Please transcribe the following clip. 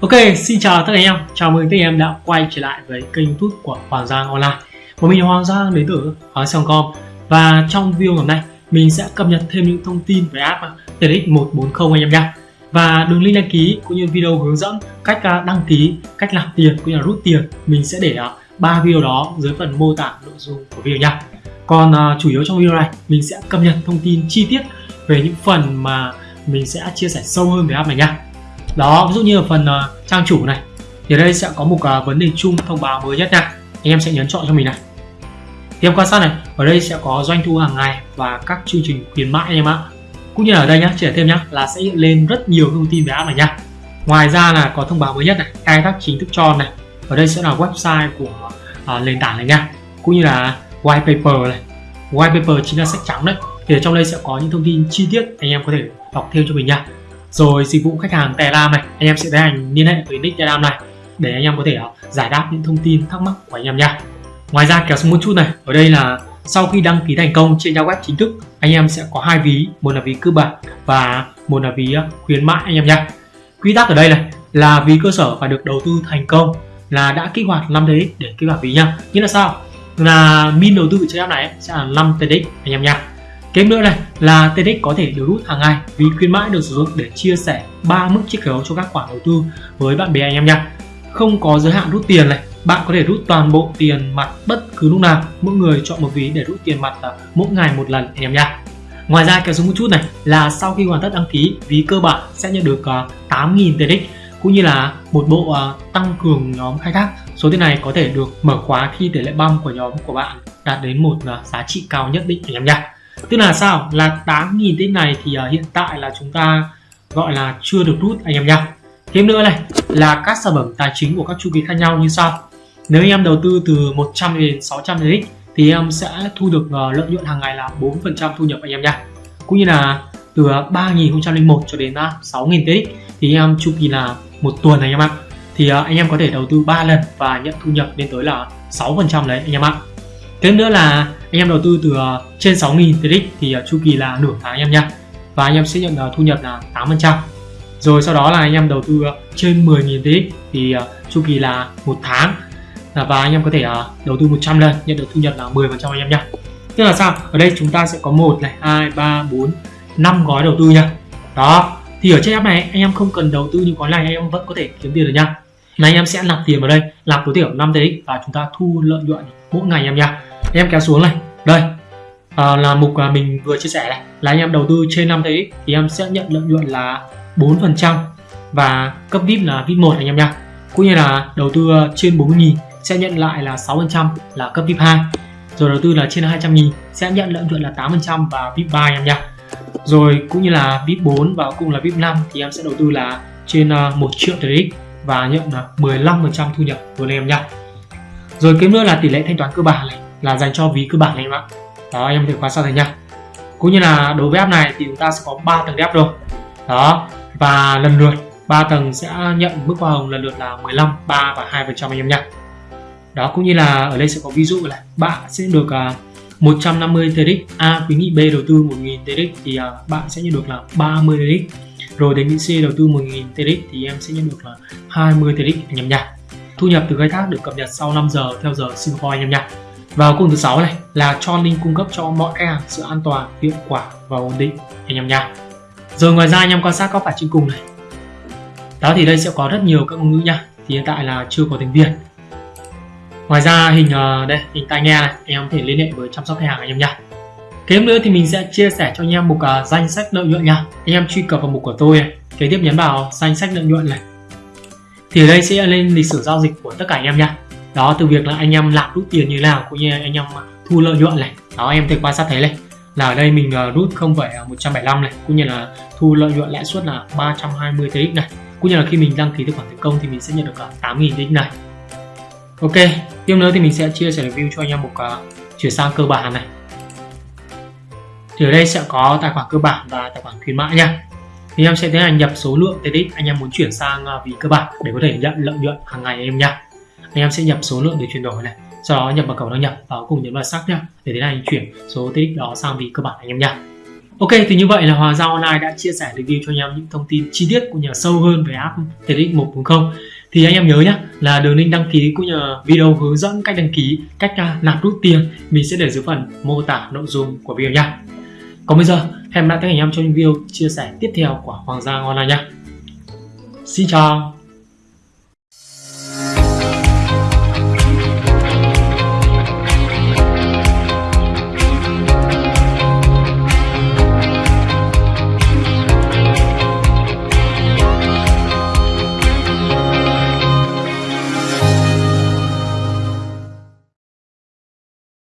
Ok, xin chào tất cả anh em, chào mừng tất cả anh em đã quay trở lại với kênh youtube của Hoàng Giang Online. Một mình là Hoàng Giang đến từ Hoàng Giang.com Và trong video ngày hôm nay, mình sẽ cập nhật thêm những thông tin về app TX140 anh em nha Và đường link đăng ký cũng như video hướng dẫn cách à, đăng ký, cách làm tiền cũng như là rút tiền Mình sẽ để ba video đó dưới phần mô tả nội dung của video nha. Còn uh, chủ yếu trong video này, mình sẽ cập nhật thông tin chi tiết về những phần mà mình sẽ chia sẻ sâu hơn về app này nha đó ví dụ như ở phần uh, trang chủ này thì ở đây sẽ có một uh, vấn đề chung thông báo mới nhất nha. Anh em sẽ nhấn chọn cho mình này. Thì em quan sát này ở đây sẽ có doanh thu hàng ngày và các chương trình khuyến mãi anh em ạ. Cũng như là ở đây nhá trẻ thêm nhá là sẽ hiện lên rất nhiều thông tin về app này nha. Ngoài ra là có thông báo mới nhất này khai thác chính thức cho này. Ở đây sẽ là website của uh, nền tảng này nha. Cũng như là white paper này. White paper chính là sách trắng đấy. Thì ở trong đây sẽ có những thông tin chi tiết anh em có thể đọc thêm cho mình nha rồi dịch vụ khách hàng Telegram này, anh em sẽ tiến hành liên hệ với nick Telegram này để anh em có thể ờ, giải đáp những thông tin thắc mắc của anh em nha. Ngoài ra kéo xuống một chút này, ở đây là sau khi đăng ký thành công trên trang web chính thức, anh em sẽ có hai ví, một là ví cơ bản và một là ví ờ, khuyến mãi anh em nha. Quy tắc ở đây này là ví cơ sở phải được đầu tư thành công là đã kích hoạt 5 TX để kích hoạt ví nha. Nghĩa là sao? Là min đầu tư trên app này sẽ là 5 TX anh em nha. Thêm nữa này là TEDx có thể được rút hàng ngày vì khuyến mãi được sử dụng để chia sẻ ba mức chiết khấu cho các khoản đầu tư với bạn bè anh em nha. Không có giới hạn rút tiền này, bạn có thể rút toàn bộ tiền mặt bất cứ lúc nào, mỗi người chọn một ví để rút tiền mặt mỗi ngày một lần anh em nha. Ngoài ra kéo xuống một chút này là sau khi hoàn tất đăng ký, ví cơ bản sẽ nhận được à, 8.000 TEDx cũng như là một bộ à, tăng cường nhóm khai thác. Số tiền này có thể được mở khóa khi tỷ lệ băm của nhóm của bạn đạt đến một à, giá trị cao nhất định anh em nha tức là sao? Là 8.000 tích này thì uh, hiện tại là chúng ta gọi là chưa được rút anh em nha thêm nữa này là các sản phẩm tài chính của các chu kỳ khác nhau như sau. Nếu anh em đầu tư từ 100 đến 600 TX thì em sẽ thu được uh, lợi nhuận hàng ngày là 4% thu nhập anh em nha cũng như là từ à, 3001 cho đến uh, 6.000 TX thì em chu kỳ là một tuần anh em ạ. Thì uh, anh em có thể đầu tư 3 lần và nhận thu nhập lên tới là 6% đấy anh em ạ. Thêm nữa là anh em đầu tư từ ờ, trên 6.000 TRX thì ờ, chu kỳ là nửa tháng anh em nha và anh em sẽ nhận ờ, thu nhập là 8% rồi sau đó là anh em đầu tư trên 10.000 TRX thì chu kỳ là một tháng. Và anh em có thể đầu tư 100 lần nhận được thu nhập là 10% anh em nha tức là sao? Ở đây chúng ta sẽ có một này, hai, ba, bốn, năm gói đầu tư nha đó. Thì ở trên app này anh em không cần đầu tư những gói này, anh em vẫn có thể kiếm tiền được nha này anh em sẽ nạp tiền vào đây nạp tối thiểu 5 TX và chúng ta thu lợi nhuận mỗi ngày em nha em kéo xuống này đây à, là mục mà mình vừa chia sẻ này. Là anh em đầu tư trên 5 TX thì em sẽ nhận lợi nhuận là 4 phần trăm và cấp VIP là VIP 1 anh em nha cũng như là đầu tư à, trên 40.000 sẽ nhận lại là 6 phần trăm là cấp VIP 2 rồi đầu tư là trên 200.000 sẽ nhận lợi nhuận là 8 phần trăm và VIP 3 anh em nha rồi cũng như là VIP 4 và cũng là VIP 5 thì em sẽ đầu tư là trên à, 1 triệu TX và nhận là 15% thu nhập của anh em nha. Rồi kế nữa là tỷ lệ thanh toán cơ bản này, là dành cho ví cơ bản này em ạ. Đó, em có thể quan sát thấy nha. Cũng như là đối với app này thì chúng ta sẽ có 3 tầng đẹp rồi đó, và lần lượt 3 tầng sẽ nhận mức hoa hồng lần lượt là 15 3 và 2% anh em nha. Đó, cũng như là ở đây sẽ có ví dụ là bạn sẽ được à, 150 TRX A khuyến nghị B đầu tư 1000 TRX thì à, bạn sẽ nhận được là 30 TRX rồi đến nghị đầu tư 1000 TRX thì em sẽ nhận được là 20 TRX anh em thu nhập từ khai thác được cập nhật sau 5 giờ theo giờ Singapore anh em Và và cùng thứ sáu này là cho link cung cấp cho mọi khách hàng sự an toàn, hiệu quả và ổn định anh em. Rồi ngoài ra anh em quan sát các phải trên cùng này. Đó thì đây sẽ có rất nhiều các ngôn ngữ nha. Thì hiện tại là chưa có tiếng Việt. Ngoài ra hình ờ, đây hình tai nghe này, anh em có thể liên hệ với chăm sóc khách hàng anh em nha. Kế nữa thì mình sẽ chia sẻ cho anh em mục uh, danh sách lợi nhuận nha. Anh em truy cập vào mục của tôi này. Kế tiếp nhấn vào danh sách lợi nhuận này. Thì ở đây sẽ lên lịch sử giao dịch của tất cả anh em nha đó từ việc là anh em làm rút tiền như nào cũng như anh em à, thu lợi nhuận này đó em thể quan sát thấy này là ở đây mình uh, rút 0,175 này cũng như là thu lợi nhuận lãi suất là 320 TX này cũng như là khi mình đăng ký tài khoản thành công thì mình sẽ nhận được 8.000 TX này Ok tiếp nữa thì mình sẽ chia sẻ review cho anh em một uh, chuyển sang cơ bản này thì ở đây sẽ có tài khoản cơ bản và tài khoản khuyến mãi nha. Thì em sẽ tiến hành nhập số lượng TX anh em muốn chuyển sang à, ví cơ bản để có thể nhận, lợi nhuận hàng ngày em nha. Anh em sẽ nhập số lượng để chuyển đổi này, sau đó nhập vào cầu đăng nhập và cùng nhấn vào xác nhá, để tiến hành chuyển số TX đó sang ví cơ bản anh em nha. Ok, thì như vậy là Hoàng Giao Online đã chia sẻ review cho anh em những thông tin chi tiết cũng như sâu hơn về app TX 1.0 thì anh em nhớ nhé là đường link đăng ký cũng như video hướng dẫn cách đăng ký, cách à, nạp rút tiền. Mình sẽ để dưới phần mô tả nội dung của video nha. Còn bây giờ, em đã lại anh em trong video chia sẻ tiếp theo của Hoàng Giang Online nha. Xin chào!